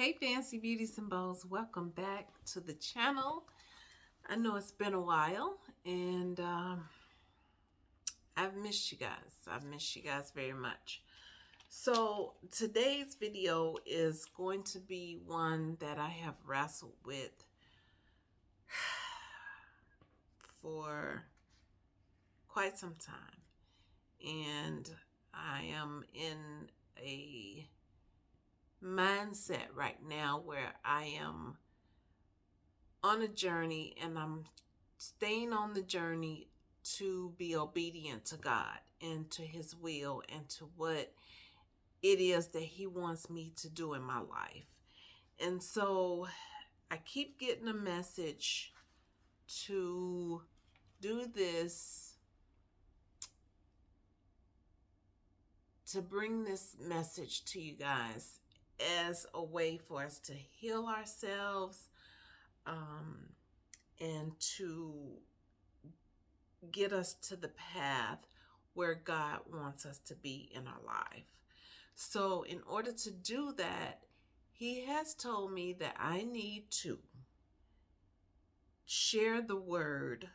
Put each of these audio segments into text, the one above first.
Hey Fancy Beauties and Bows, welcome back to the channel. I know it's been a while and um, I've missed you guys. I've missed you guys very much. So today's video is going to be one that I have wrestled with for quite some time. And I am in a mindset right now where I am on a journey and I'm staying on the journey to be obedient to God and to his will and to what it is that he wants me to do in my life. And so I keep getting a message to do this to bring this message to you guys as a way for us to heal ourselves um, and to get us to the path where God wants us to be in our life. So, in order to do that, He has told me that I need to share the word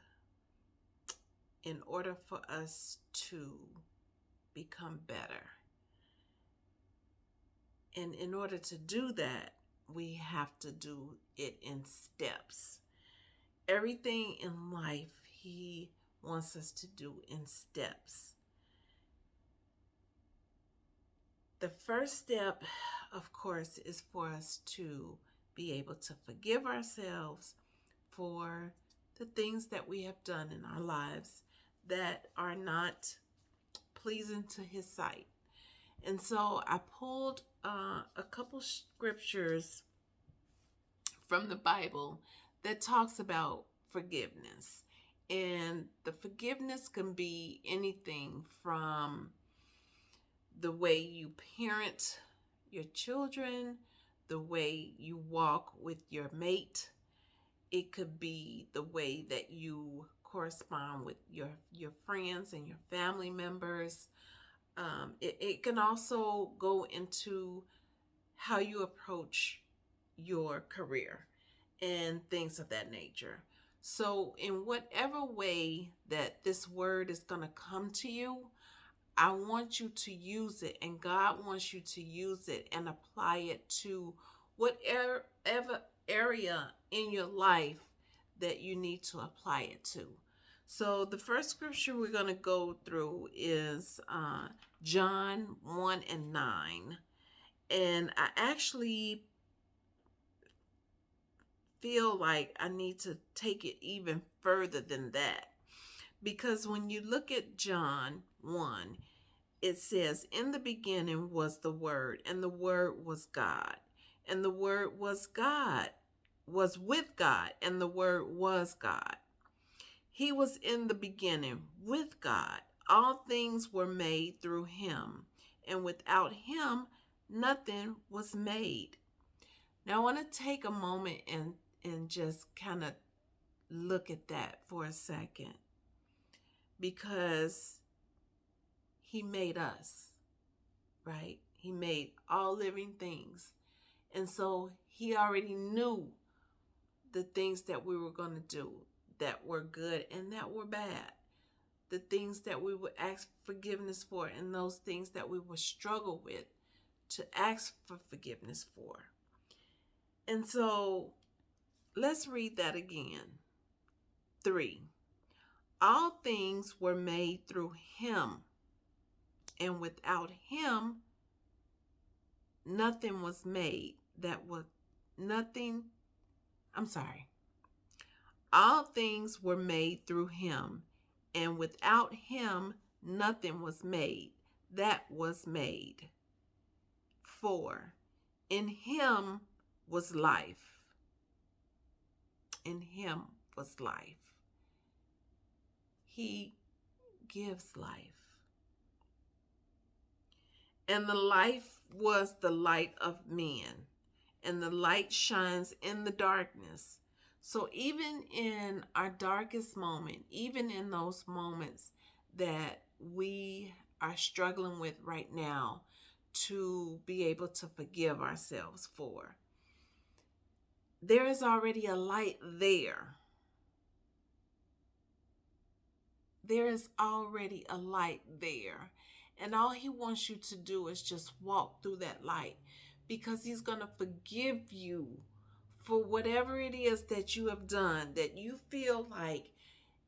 in order for us to become better. And in order to do that, we have to do it in steps. Everything in life, He wants us to do in steps. The first step, of course, is for us to be able to forgive ourselves for the things that we have done in our lives that are not pleasing to His sight. And so I pulled uh, a couple scriptures from the Bible that talks about forgiveness. And the forgiveness can be anything from the way you parent your children, the way you walk with your mate. It could be the way that you correspond with your, your friends and your family members. Um, it, it can also go into how you approach your career and things of that nature. So, in whatever way that this word is going to come to you, I want you to use it, and God wants you to use it and apply it to whatever area in your life that you need to apply it to. So the first scripture we're going to go through is uh, John 1 and 9. And I actually feel like I need to take it even further than that. Because when you look at John 1, it says, In the beginning was the Word, and the Word was God. And the Word was God, was with God, and the Word was God. He was in the beginning with God. All things were made through him, and without him, nothing was made. Now, I want to take a moment and, and just kind of look at that for a second because he made us, right? He made all living things. And so he already knew the things that we were going to do that were good and that were bad. The things that we would ask forgiveness for and those things that we would struggle with to ask for forgiveness for. And so let's read that again. Three, all things were made through him, and without him, nothing was made that was nothing. I'm sorry. All things were made through him, and without him nothing was made that was made. 4. In him was life. In him was life. He gives life. And the life was the light of men, and the light shines in the darkness so even in our darkest moment, even in those moments that we are struggling with right now to be able to forgive ourselves for, there is already a light there. There is already a light there. And all he wants you to do is just walk through that light because he's going to forgive you for whatever it is that you have done that you feel like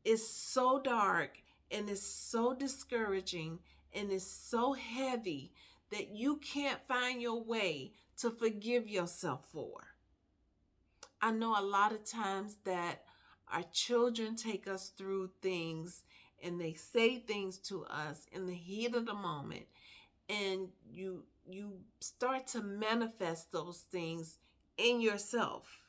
is so dark and is so discouraging and is so heavy that you can't find your way to forgive yourself for. I know a lot of times that our children take us through things and they say things to us in the heat of the moment and you you start to manifest those things in yourself.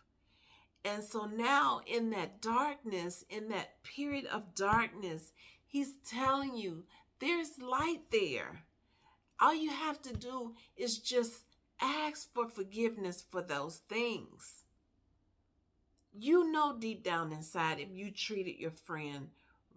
And so now in that darkness, in that period of darkness, he's telling you there's light there. All you have to do is just ask for forgiveness for those things. You know deep down inside if you treated your friend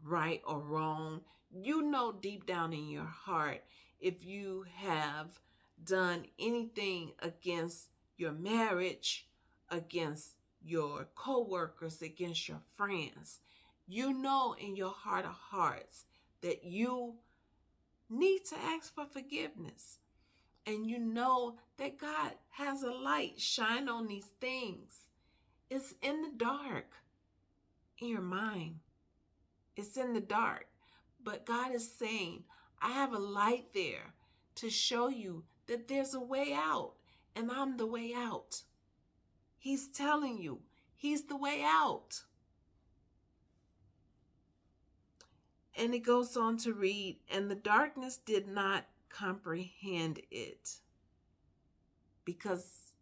right or wrong. You know deep down in your heart if you have done anything against your marriage, against your co-workers, against your friends. You know in your heart of hearts that you need to ask for forgiveness. And you know that God has a light shine on these things. It's in the dark in your mind. It's in the dark. But God is saying, I have a light there to show you that there's a way out, and I'm the way out. He's telling you, He's the way out. And it goes on to read, and the darkness did not comprehend it because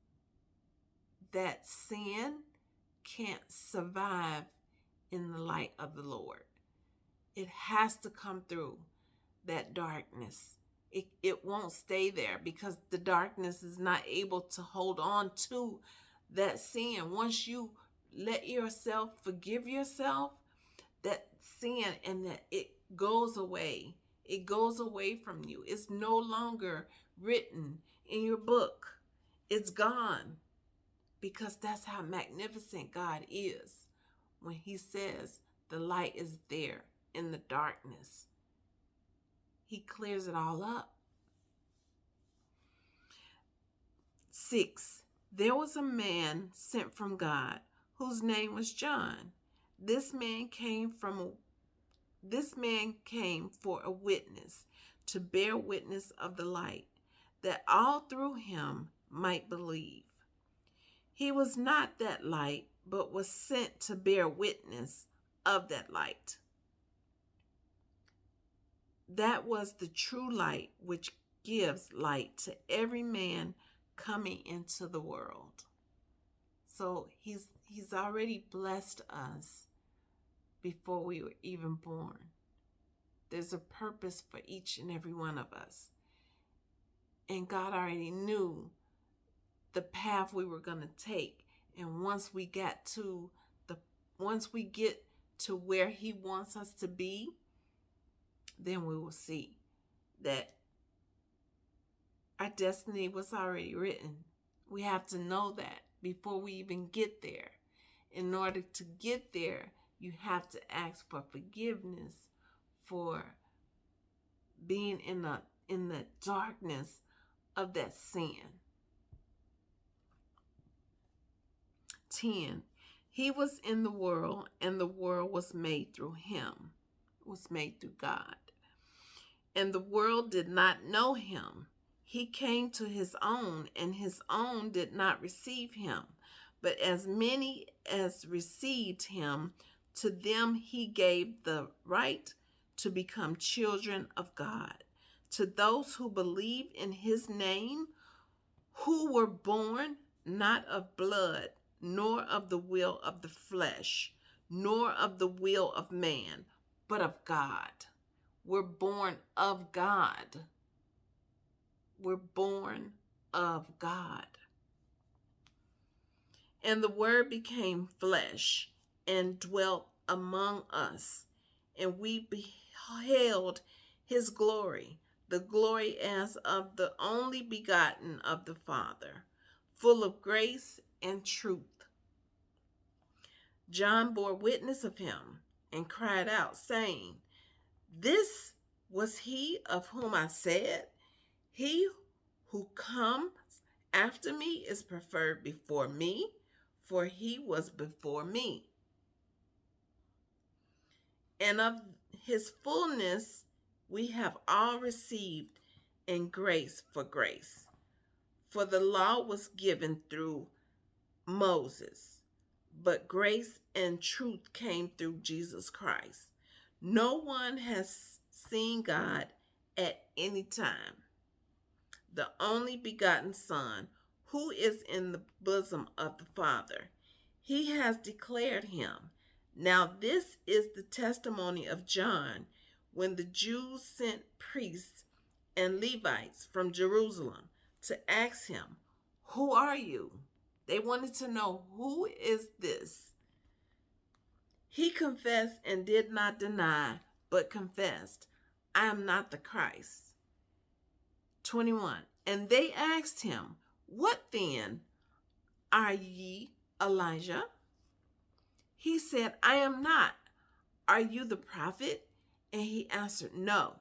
that sin can't survive in the light of the Lord. It has to come through that darkness. It, it won't stay there because the darkness is not able to hold on to that sin. Once you let yourself forgive yourself, that sin and that it goes away. It goes away from you. It's no longer written in your book. It's gone because that's how magnificent God is when he says the light is there in the darkness. He clears it all up. Six, there was a man sent from God whose name was John. This man came from this man came for a witness to bear witness of the light that all through him might believe. He was not that light, but was sent to bear witness of that light. That was the true light which gives light to every man coming into the world. So he's he's already blessed us before we were even born. There's a purpose for each and every one of us. And God already knew the path we were going to take. And once we got to the once we get to where he wants us to be, then we will see that our destiny was already written. We have to know that before we even get there. In order to get there, you have to ask for forgiveness for being in the in the darkness of that sin. 10. He was in the world, and the world was made through him, was made through God and the world did not know him. He came to his own, and his own did not receive him. But as many as received him, to them he gave the right to become children of God. To those who believe in his name, who were born not of blood, nor of the will of the flesh, nor of the will of man, but of God. We're born of God. We're born of God. And the Word became flesh and dwelt among us, and we beheld his glory, the glory as of the only begotten of the Father, full of grace and truth. John bore witness of him and cried out, saying, This was he of whom I said, He who comes after me is preferred before me, for he was before me. And of his fullness we have all received in grace for grace. For the law was given through Moses, but grace and truth came through Jesus Christ. No one has seen God at any time. The only begotten Son, who is in the bosom of the Father, he has declared him. Now, this is the testimony of John when the Jews sent priests and Levites from Jerusalem to ask him, Who are you? They wanted to know, Who is this? He confessed and did not deny, but confessed, I am not the Christ. 21. And they asked him, What then? Are ye Elijah? He said, I am not. Are you the prophet? And he answered, No.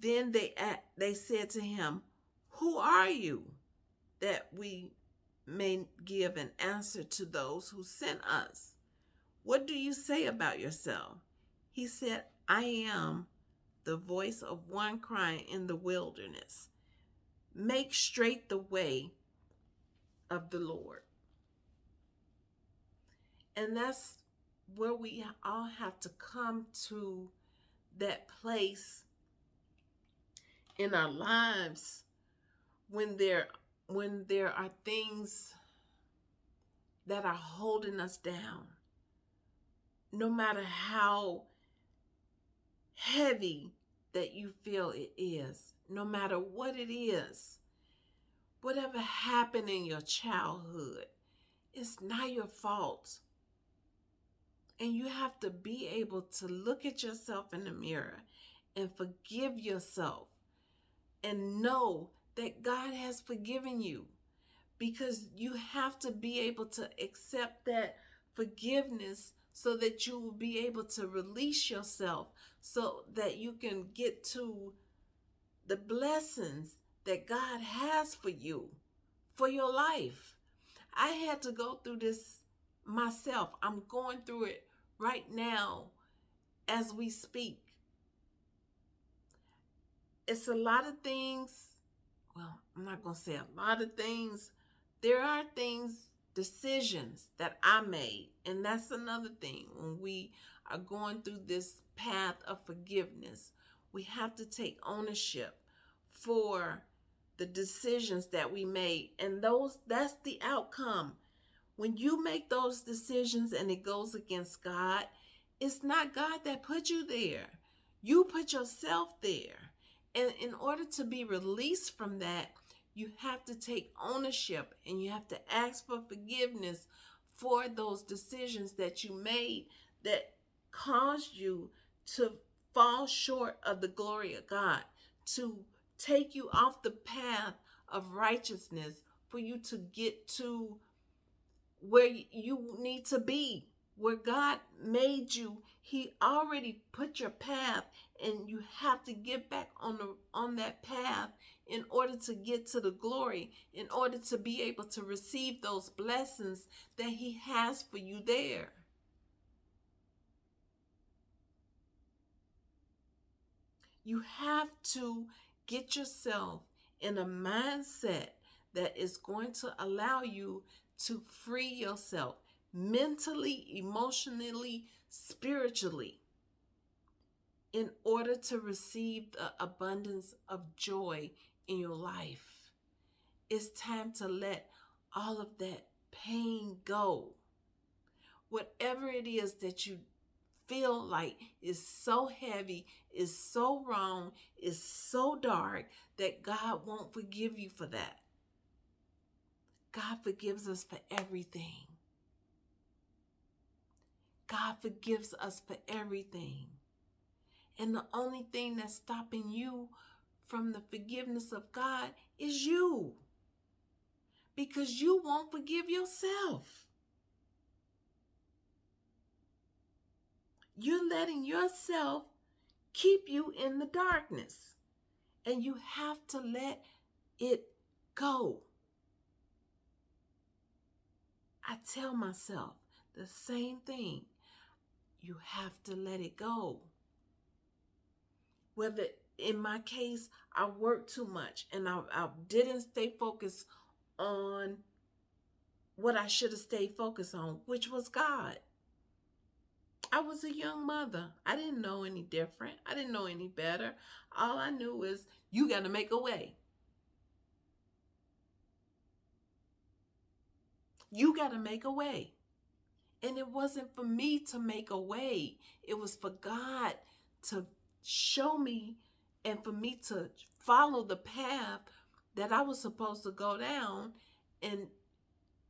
Then they they said to him, Who are you? That we may give an answer to those who sent us. What do you say about yourself? He said, I am the voice of one crying in the wilderness. Make straight the way of the Lord. And that's where we all have to come to that place in our lives when there when there are things that are holding us down no matter how heavy that you feel it is no matter what it is whatever happened in your childhood it's not your fault. And you have to be able to look at yourself in the mirror and forgive yourself and know that God has forgiven you because you have to be able to accept that forgiveness so that you will be able to release yourself so that you can get to the blessings that God has for you for your life. I had to go through this myself. I'm going through it right now as we speak. It's a lot of things. Well, I'm not going to say a lot of things. There are things, decisions that I made. And that's another thing. When we are going through this path of forgiveness, we have to take ownership for the decisions that we made. And those that's the outcome when you make those decisions and it goes against God, it's not God that put you there. You put yourself there. And in order to be released from that, you have to take ownership and you have to ask for forgiveness for those decisions that you made that caused you to fall short of the glory of God, to take you off the path of righteousness, for you to get to where you need to be, where God made you. He already put your path and you have to get back on the on that path in order to get to the glory, in order to be able to receive those blessings that he has for you there. You have to get yourself in a mindset that is going to allow you to free yourself mentally, emotionally, spiritually in order to receive the abundance of joy in your life. It's time to let all of that pain go. Whatever it is that you feel like is so heavy, is so wrong, is so dark that God won't forgive you for that. God forgives us for everything. God forgives us for everything. And the only thing that's stopping you from the forgiveness of God is you. Because you won't forgive yourself. You're letting yourself keep you in the darkness. And you have to let it go. I tell myself the same thing. You have to let it go. Whether in my case, I worked too much and I, I didn't stay focused on what I should have stayed focused on, which was God. I was a young mother. I didn't know any different. I didn't know any better. All I knew was you got to make a way. You got to make a way. And it wasn't for me to make a way, it was for God to show me and for me to follow the path that I was supposed to go down. And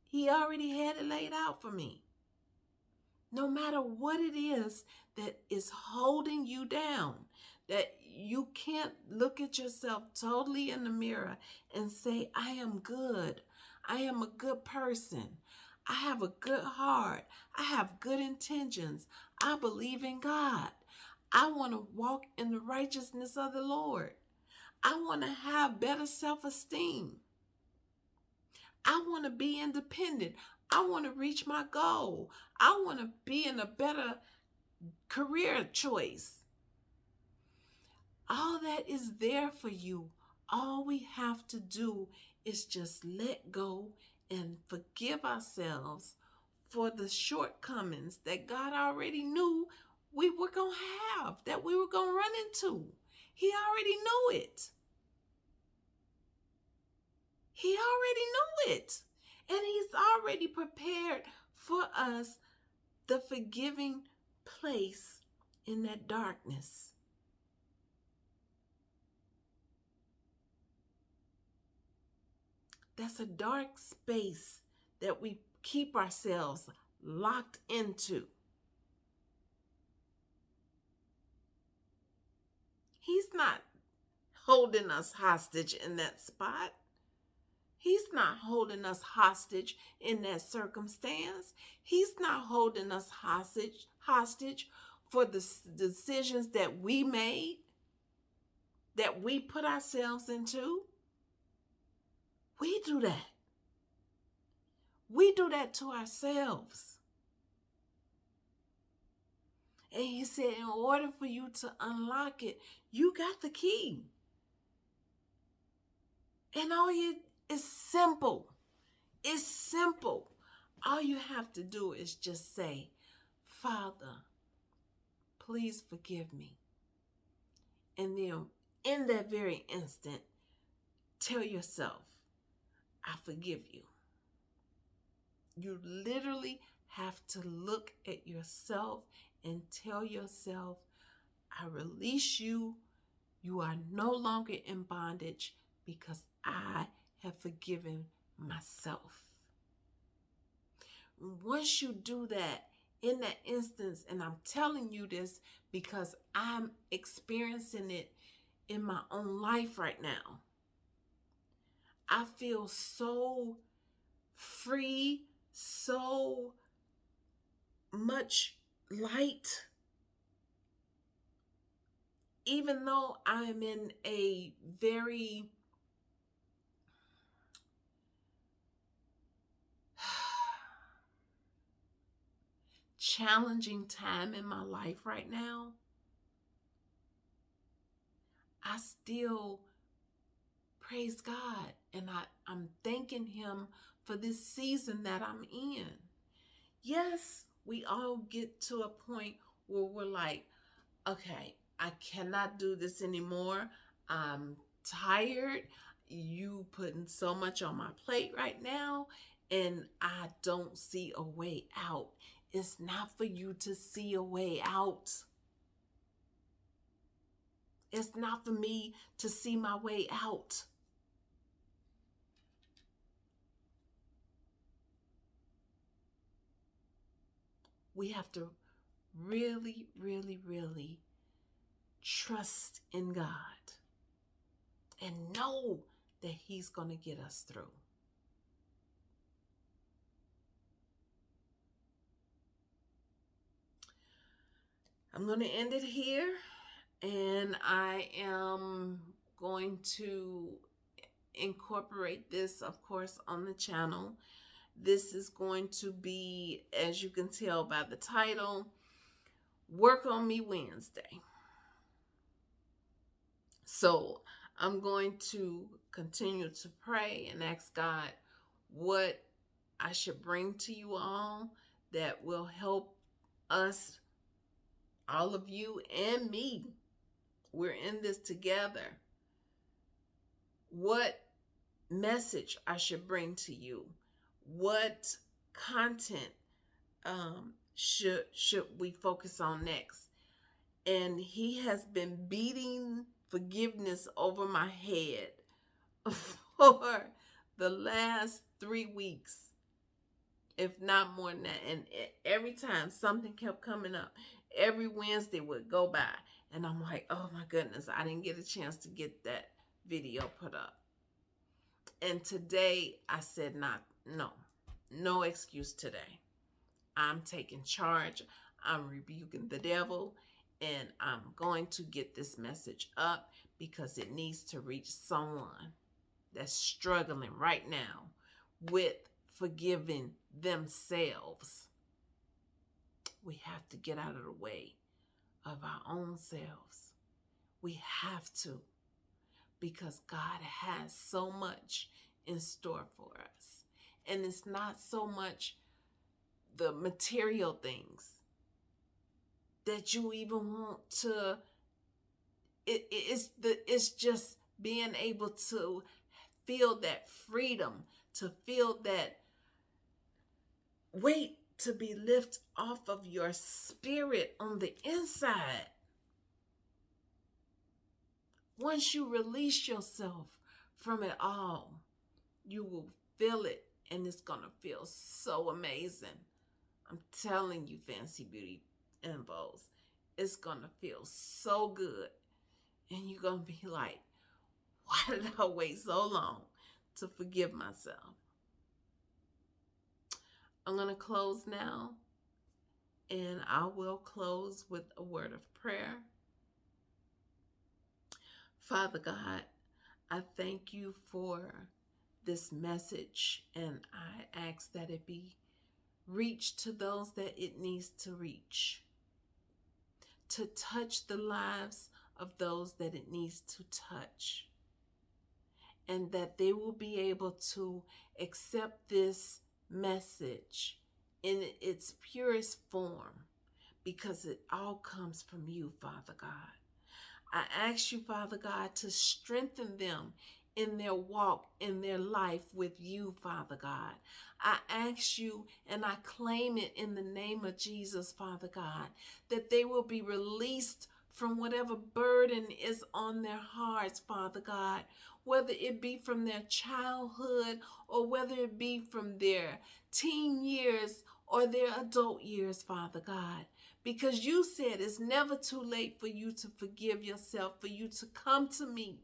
He already had it laid out for me. No matter what it is that is holding you down, that you can't look at yourself totally in the mirror and say, I am good. I am a good person. I have a good heart. I have good intentions. I believe in God. I want to walk in the righteousness of the Lord. I want to have better self esteem. I want to be independent. I want to reach my goal. I want to be in a better career choice. All that is there for you. All we have to do is just let go and forgive ourselves for the shortcomings that God already knew we were going to have, that we were going to run into. He already knew it. He already knew it. And He's already prepared for us the forgiving place in that darkness. That's a dark space that we keep ourselves locked into. He's not holding us hostage in that spot. He's not holding us hostage in that circumstance. He's not holding us hostage hostage for the decisions that we made, that we put ourselves into. We do that. We do that to ourselves. And he said, in order for you to unlock it, you got the key. And all you is simple. It's simple. All you have to do is just say, Father, please forgive me. And then in that very instant, tell yourself, I forgive you. You literally have to look at yourself and tell yourself, I release you. You are no longer in bondage because I have forgiven myself. Once you do that, in that instance, and I'm telling you this because I'm experiencing it in my own life right now. I feel so free, so much light. Even though I'm in a very challenging time in my life right now, I still praise God and I, I'm thanking Him for this season that I'm in. Yes, we all get to a point where we're like, okay, I cannot do this anymore. I'm tired. You putting so much on my plate right now, and I don't see a way out. It's not for you to see a way out. It's not for me to see my way out. We have to really, really, really trust in God and know that He's going to get us through. I'm going to end it here. And I am going to incorporate this, of course, on the channel. This is going to be, as you can tell by the title, Work on Me Wednesday. So I'm going to continue to pray and ask God what I should bring to you all that will help us, all of you and me. We're in this together. What message I should bring to you? What content um, should should we focus on next? And he has been beating forgiveness over my head for the last three weeks, if not more than that. And every time something kept coming up, every Wednesday would go by. And I'm like, oh my goodness, I didn't get a chance to get that video put up. And today I said, not, no, no excuse today. I'm taking charge. I'm rebuking the devil and I'm going to get this message up because it needs to reach someone that's struggling right now with forgiving themselves. We have to get out of the way of our own selves. We have to because God has so much in store for us. And it's not so much the material things that you even want to it, it's the it's just being able to feel that freedom to feel that weight to be lifted off of your spirit on the inside. Once you release yourself from it all you will feel it and it's gonna feel so amazing i'm telling you fancy beauty Bows, it's gonna feel so good. And you're gonna be like, why did I wait so long to forgive myself? I'm gonna close now, and I will close with a word of prayer. Father God, I thank you for this message, and I ask that it be reached to those that it needs to reach to touch the lives of those that it needs to touch. And that they will be able to accept this message in its purest form because it all comes from you, Father God. I ask you, Father God, to strengthen them in their walk, in their life with you, Father God. I ask you and I claim it in the name of Jesus, Father God, that they will be released from whatever burden is on their hearts, Father God, whether it be from their childhood or whether it be from their teen years or their adult years, Father God. Because you said it's never too late for you to forgive yourself, for you to come to me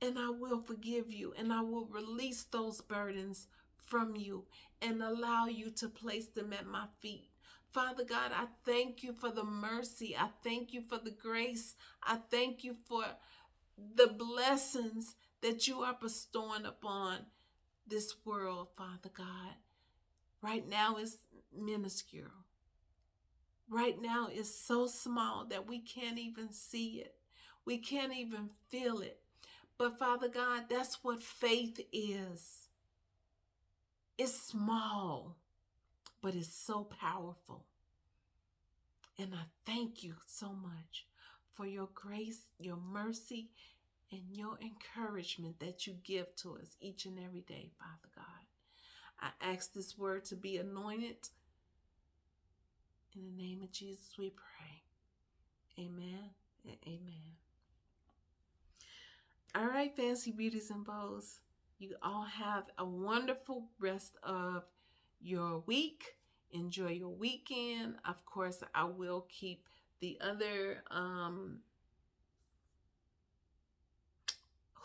and I will forgive you and I will release those burdens from you and allow you to place them at my feet. Father God, I thank you for the mercy. I thank you for the grace. I thank you for the blessings that you are bestowing upon this world, Father God. Right now is minuscule. Right now is so small that we can't even see it. We can't even feel it. But Father God, that's what faith is. It's small, but it's so powerful. And I thank you so much for your grace, your mercy, and your encouragement that you give to us each and every day, Father God. I ask this word to be anointed. In the name of Jesus, we pray. Amen and amen. All right, fancy beauties and bows. You all have a wonderful rest of your week. Enjoy your weekend. Of course, I will keep the other um,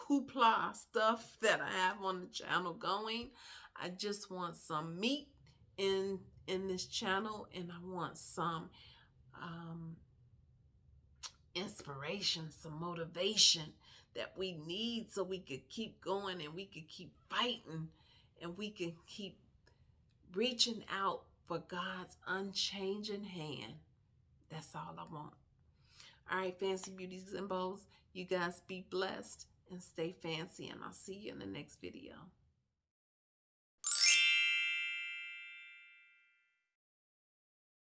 hoopla stuff that I have on the channel going. I just want some meat in in this channel and I want some um, inspiration, some motivation that we need so we could keep going and we could keep fighting and we can keep reaching out for God's unchanging hand. That's all I want. All right, fancy beauties and bows, you guys be blessed and stay fancy, and I'll see you in the next video.